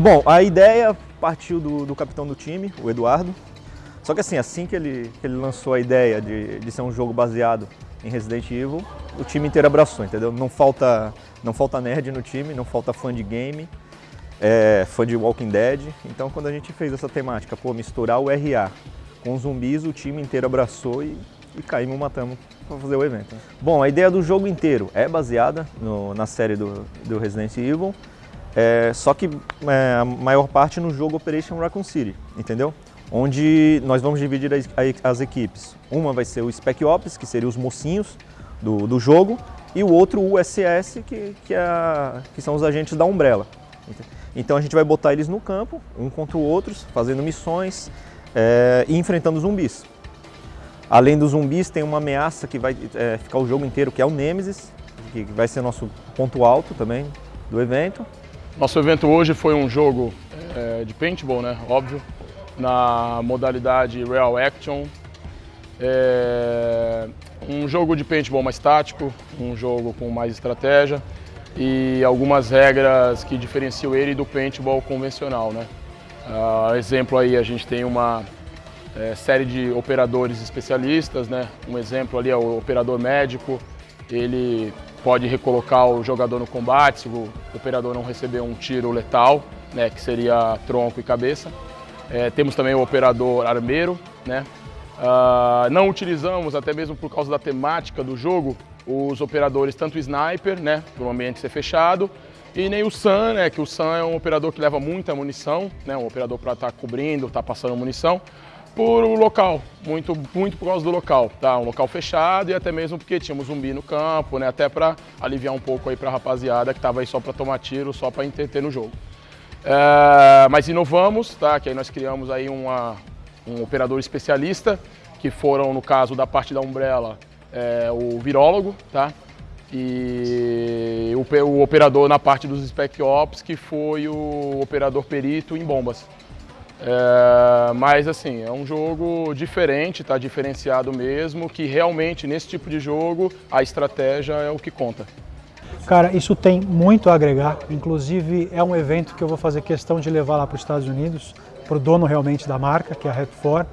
Bom, a ideia partiu do, do, capitão do time, o Eduardo. Só que assim, assim que ele, que ele lançou a ideia de, de ser um jogo baseado em Resident Evil, o time inteiro abraçou, entendeu? Não falta, não falta nerd no time, não falta fã de game, é, fã de Walking Dead. Então quando a gente fez essa temática, pô, misturar o RA com zumbis, o time inteiro abraçou e, e caímos, matamos para fazer o evento. Bom, a ideia do jogo inteiro é baseada no, na série do, do Resident Evil, é, só que é, a maior parte no jogo Operation Raccoon City, entendeu? Onde nós vamos dividir as, as equipes. Uma vai ser o Spec Ops, que seria os mocinhos do, do jogo, e o outro o USS, que, que, é, que são os agentes da Umbrella. Então a gente vai botar eles no campo, um contra o outro, fazendo missões é, e enfrentando zumbis. Além dos zumbis, tem uma ameaça que vai é, ficar o jogo inteiro, que é o Nemesis, que vai ser nosso ponto alto também do evento. Nosso evento hoje foi um jogo é, de paintball, né? Óbvio, na modalidade Real Action. É, um jogo de paintball mais tático, um jogo com mais estratégia e algumas regras que diferenciam ele do paintball convencional, né? Uh, exemplo aí, a gente tem uma é, série de operadores especialistas, né? Um exemplo ali é o operador médico, ele pode recolocar o jogador no combate se o operador não receber um tiro letal, né, que seria tronco e cabeça. É, temos também o operador armeiro. Né? Uh, não utilizamos, até mesmo por causa da temática do jogo, os operadores tanto sniper, né, para o ambiente ser fechado, e nem o SAN, né, que o SAN é um operador que leva muita munição, né, um operador para estar tá cobrindo, estar tá passando munição por o local, muito, muito por causa do local, tá? Um local fechado e até mesmo porque tínhamos zumbi no campo, né? Até para aliviar um pouco aí para a rapaziada que estava aí só para tomar tiro, só para entreter no jogo. É, mas inovamos, tá? Que aí nós criamos aí uma, um operador especialista, que foram, no caso da parte da Umbrella, é, o virólogo, tá? E o, o operador na parte dos Spec Ops, que foi o operador perito em bombas. É, mas assim, é um jogo diferente, tá diferenciado mesmo, que realmente nesse tipo de jogo a estratégia é o que conta. Cara, isso tem muito a agregar, inclusive é um evento que eu vou fazer questão de levar lá para os Estados Unidos, para o dono realmente da marca, que é a Rap4.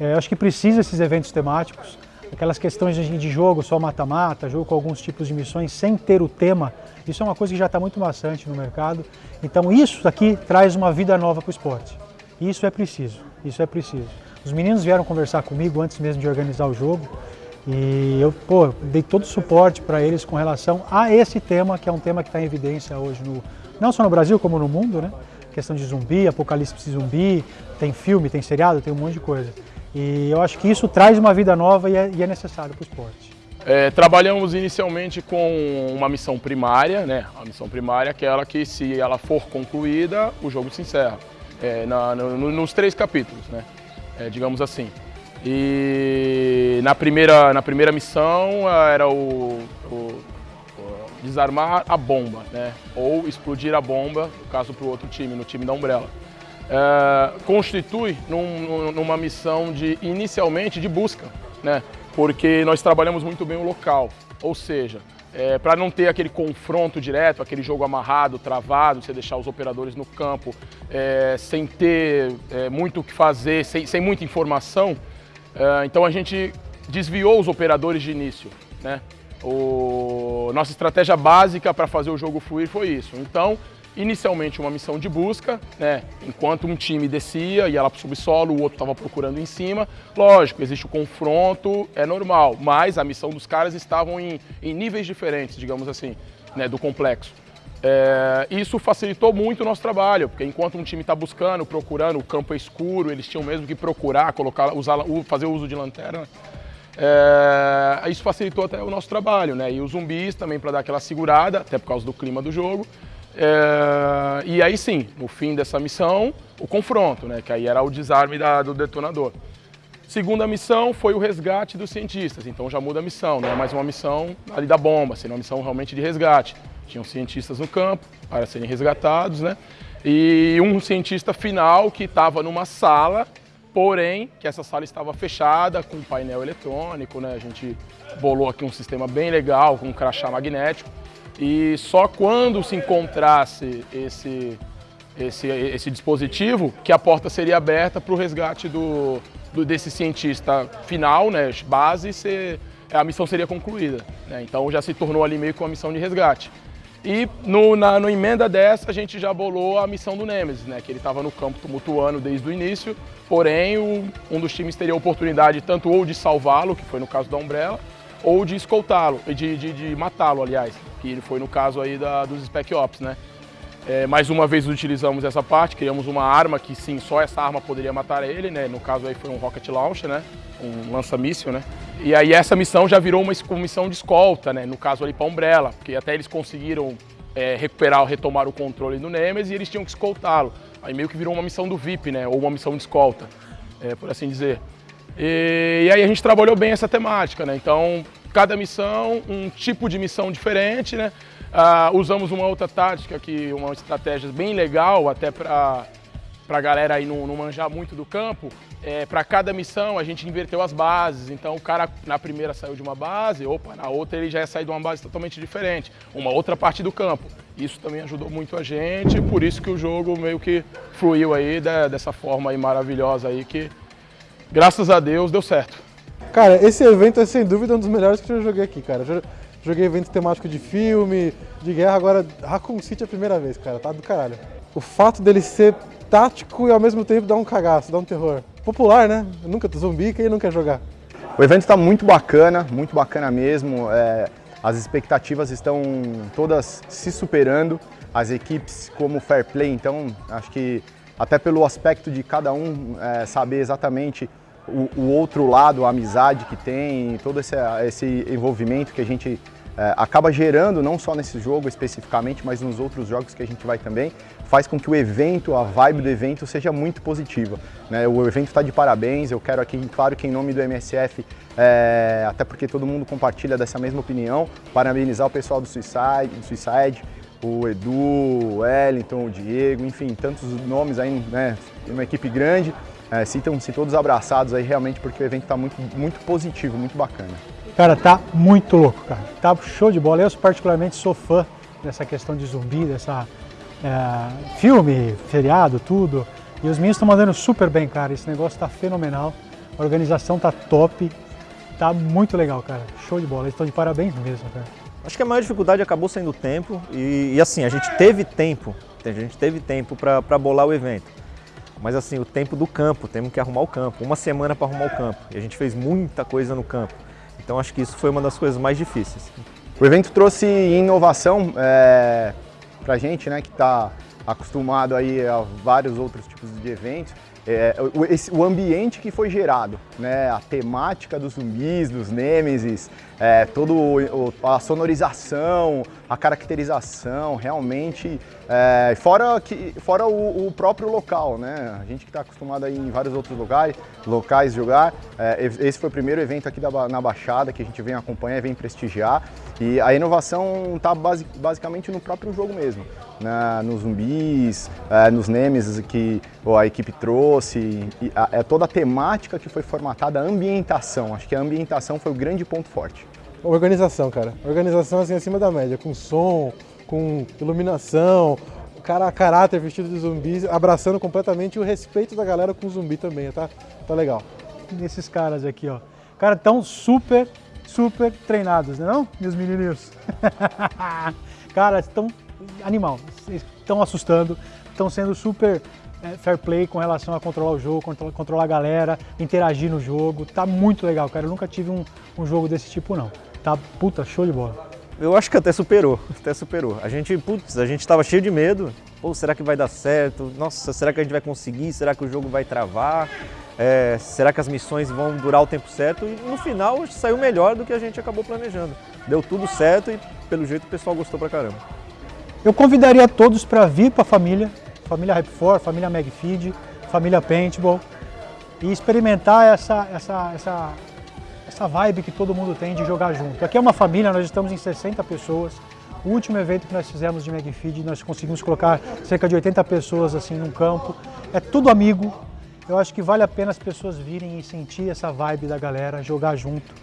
É, acho que precisa esses eventos temáticos, aquelas questões de jogo só mata-mata, jogo com alguns tipos de missões sem ter o tema, isso é uma coisa que já está muito maçante no mercado. Então isso aqui traz uma vida nova para o esporte. Isso é preciso, isso é preciso. Os meninos vieram conversar comigo antes mesmo de organizar o jogo e eu pô, dei todo o suporte para eles com relação a esse tema, que é um tema que está em evidência hoje, no, não só no Brasil como no mundo, né? Questão de zumbi, apocalipse zumbi, tem filme, tem seriado, tem um monte de coisa. E eu acho que isso traz uma vida nova e é, e é necessário para o esporte. É, trabalhamos inicialmente com uma missão primária, né? A missão primária é aquela que, se ela for concluída, o jogo se encerra é, na, no, nos três capítulos, né? É, digamos assim. E na primeira, na primeira missão era o, o, o, desarmar a bomba, né? Ou explodir a bomba, no caso para o outro time, no time da Umbrella. É, constitui num, numa missão de inicialmente de busca, né? Porque nós trabalhamos muito bem o local, ou seja, é, para não ter aquele confronto direto, aquele jogo amarrado, travado, você deixar os operadores no campo é, sem ter é, muito o que fazer, sem, sem muita informação. É, então a gente desviou os operadores de início. Né? O, nossa estratégia básica para fazer o jogo fluir foi isso. Então inicialmente uma missão de busca, né? Enquanto um time descia e ela para o subsolo, o outro estava procurando em cima. Lógico, existe o confronto, é normal, mas a missão dos caras estavam em, em níveis diferentes, digamos assim, né, do complexo. É, isso facilitou muito o nosso trabalho, porque enquanto um time está buscando, procurando, o campo é escuro, eles tinham mesmo que procurar, colocar, usar, fazer uso de lanterna. É, isso facilitou até o nosso trabalho, né? E os zumbis também para dar aquela segurada, até por causa do clima do jogo. É, e aí sim, no fim dessa missão, o confronto, né? Que aí era o desarme da, do detonador. Segunda missão foi o resgate dos cientistas, então já muda a missão, não é mais uma missão ali da bomba, seria uma missão realmente de resgate. Tinham cientistas no campo para serem resgatados, né? E um cientista final que estava numa sala, porém que essa sala estava fechada com painel eletrônico, né? A gente bolou aqui um sistema bem legal com um crachá magnético e só quando se encontrasse esse, esse, esse dispositivo que a porta seria aberta para o resgate do, do, desse cientista final, né, base, ser, a missão seria concluída. Né? Então já se tornou ali meio que uma missão de resgate. E no, na no emenda dessa a gente já bolou a missão do Nemesis, né? que ele estava no campo tumultuando desde o início, porém o, um dos times teria a oportunidade tanto ou de salvá-lo, que foi no caso da Umbrella, ou de escoltá-lo, de, de, de matá-lo, aliás, que ele foi no caso aí da, dos Spec Ops, né? É, mais uma vez utilizamos essa parte, criamos uma arma que sim, só essa arma poderia matar ele, né? No caso aí foi um rocket launcher, né? Um lança-míssil, né? E aí essa missão já virou uma missão de escolta, né? No caso ali para Umbrella, porque até eles conseguiram é, recuperar, retomar o controle do Nemesis e eles tinham que escoltá-lo. Aí meio que virou uma missão do VIP, né? Ou uma missão de escolta, é, por assim dizer. E, e aí a gente trabalhou bem essa temática, né? Então, cada missão, um tipo de missão diferente, né? Uh, usamos uma outra tática, que uma estratégia bem legal, até para a galera aí não, não, manjar muito do campo. É, para cada missão a gente inverteu as bases, então o cara na primeira saiu de uma base, opa, na outra ele já ia sair de uma base totalmente diferente, uma outra parte do campo. Isso também ajudou muito a gente, por isso que o jogo meio que fluiu aí de, dessa forma aí maravilhosa aí que graças a Deus, deu certo. Cara, esse evento é sem dúvida um dos melhores que eu já joguei aqui, cara. Joguei evento temático de filme, de guerra, agora Raccoon City é a primeira vez, cara, tá do caralho. O fato dele ser tático e ao mesmo tempo dar um cagaço, dar um terror. Popular, né? Nunca zumbi, quem não quer jogar? O evento está muito bacana, muito bacana mesmo. É, as expectativas estão todas se superando. As equipes como Fair Play, então acho que até pelo aspecto de cada um é, saber exatamente o, o, outro lado, a amizade que tem, todo esse, esse envolvimento que a gente é, acaba gerando, não só nesse jogo especificamente, mas nos outros jogos que a gente vai também, faz com que o evento, a vibe do evento seja muito positiva. Né? O evento está de parabéns, eu quero aqui, claro que em nome do MSF, é, até porque todo mundo compartilha dessa mesma opinião, parabenizar o pessoal do Suicide, do Suicide o Edu, o Wellington, o Diego, enfim, tantos nomes aí, né, uma equipe grande. É, Sintam-se todos abraçados aí realmente porque o evento está muito, muito positivo, muito bacana. Cara, tá muito louco, cara. Tá show de bola. Eu particularmente sou fã dessa questão de zumbi, dessa é, filme, feriado, tudo. E os meninos estão mandando super bem, cara. Esse negócio tá fenomenal. A organização tá top. Tá muito legal, cara. Show de bola. Eles estão de parabéns mesmo, cara. Acho que a maior dificuldade acabou sendo o tempo e, e assim, a gente teve tempo, a gente teve tempo para bolar o evento. Mas assim, o tempo do campo, temos que arrumar o campo, uma semana para arrumar o campo. E a gente fez muita coisa no campo. Então acho que isso foi uma das coisas mais difíceis. O evento trouxe inovação é, para a gente, né, que está acostumado aí a vários outros tipos de eventos é, o, esse, o, ambiente que foi gerado, né? a temática dos zumbis, dos nêmesis, é, toda a sonorização, a caracterização, realmente, é, fora, que, fora o, o, próprio local, né? a gente que está acostumado aí em vários outros locais, locais jogar, é, esse foi o primeiro evento aqui da, na Baixada que a gente vem acompanhar e vem prestigiar, e a inovação está base, basicamente no próprio jogo mesmo né, nos zumbis, é, nos Nemesis que a equipe trouxe, a, é toda a temática que foi formatada, a ambientação, acho que a ambientação foi o grande ponto forte. Organização, cara. Organização assim acima da média, com som, com iluminação, cara a caráter vestido de zumbis, abraçando completamente o respeito da galera com o zumbi também, tá? Tá legal. Esses caras aqui, ó. Cara, tão super, super treinados, né não, meus menininhos? cara, estão animal. Estão assustando, estão sendo super fair play com relação a controlar o jogo, controlar, a galera, interagir no jogo. Tá muito legal, cara. Eu nunca tive um, um jogo desse tipo, não. Tá puta, show de bola. eu acho que até superou, até superou. A gente, putz, a gente estava cheio de medo. Pô, será que vai dar certo? Nossa, será que a gente vai conseguir? Será que o jogo vai travar? É, será que as missões vão durar o tempo certo? E no final saiu melhor do que a gente acabou planejando. Deu tudo certo e pelo jeito o pessoal gostou pra caramba. Eu convidaria todos para vir para a família, família Rap4, família Magfeed, família Paintball e experimentar essa, essa, essa, essa vibe que todo mundo tem de jogar junto. Aqui é uma família, nós estamos em 60 pessoas. O último evento que nós fizemos de Magfeed, nós conseguimos colocar cerca de 80 pessoas assim num campo. É tudo amigo, eu acho que vale a pena as pessoas virem e sentir essa vibe da galera, jogar junto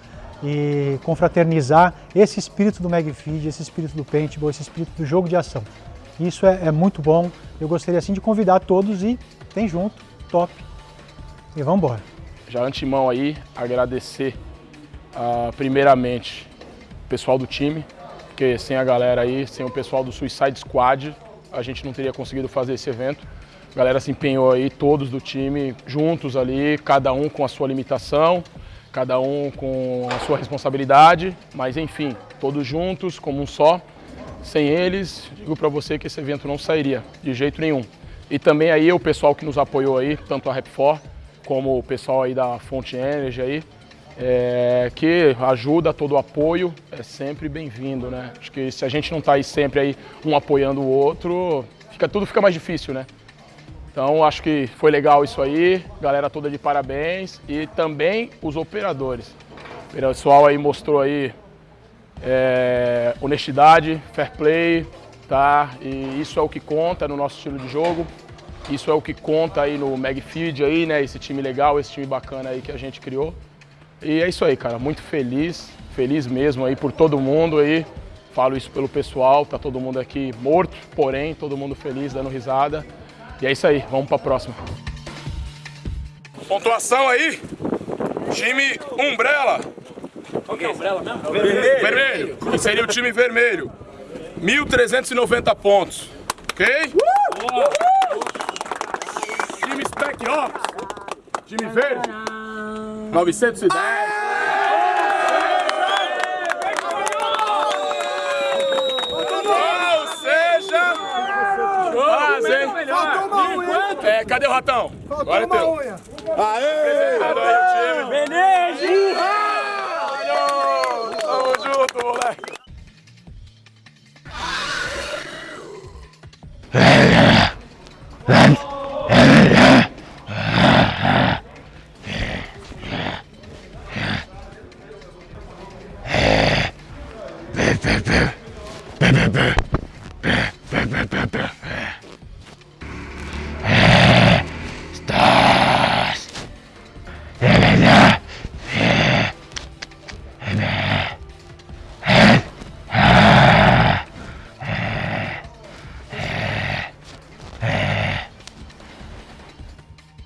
e confraternizar esse espírito do Magfeed, esse espírito do Paintball, esse espírito do jogo de ação. Isso é, é muito bom. Eu gostaria assim de convidar todos e tem junto, top. E vamos embora. Já antemão aí, agradecer uh, primeiramente o pessoal do time, porque sem a galera aí, sem o pessoal do Suicide Squad, a gente não teria conseguido fazer esse evento. A galera se empenhou aí, todos do time, juntos ali, cada um com a sua limitação, cada um com a sua responsabilidade, mas enfim, todos juntos, como um só. Sem eles, digo para você que esse evento não sairia de jeito nenhum. E também aí o pessoal que nos apoiou aí, tanto a Rap4 como o pessoal aí da Fonte Energy aí, é, que ajuda, todo o apoio é sempre bem-vindo, né? Acho que se a gente não está aí sempre aí um apoiando o outro, fica, tudo fica mais difícil, né? Então acho que foi legal isso aí, galera toda de parabéns e também os operadores. O pessoal aí mostrou aí é, honestidade, fair play, tá? E isso é o que conta no nosso estilo de jogo. Isso é o que conta aí no Magfeed aí, né? Esse time legal, esse time bacana aí que a gente criou. E é isso aí, cara. Muito feliz, feliz mesmo aí por todo mundo aí. Falo isso pelo pessoal, tá todo mundo aqui morto, porém todo mundo feliz, dando risada. E é isso aí, vamos para a próxima. Pontuação aí, time Umbrella. Qual que é o Umbrella mesmo? Vermelho. vermelho. Que seria o time vermelho. 1.390 pontos. Ok? Uh! Time Spec Ops. Time verde. 910. É, cadê o ratão? Faltou Agora é uma é teu. unha. Aê! aí o time. Beleza! το μωράκι. Boo, boo, boo.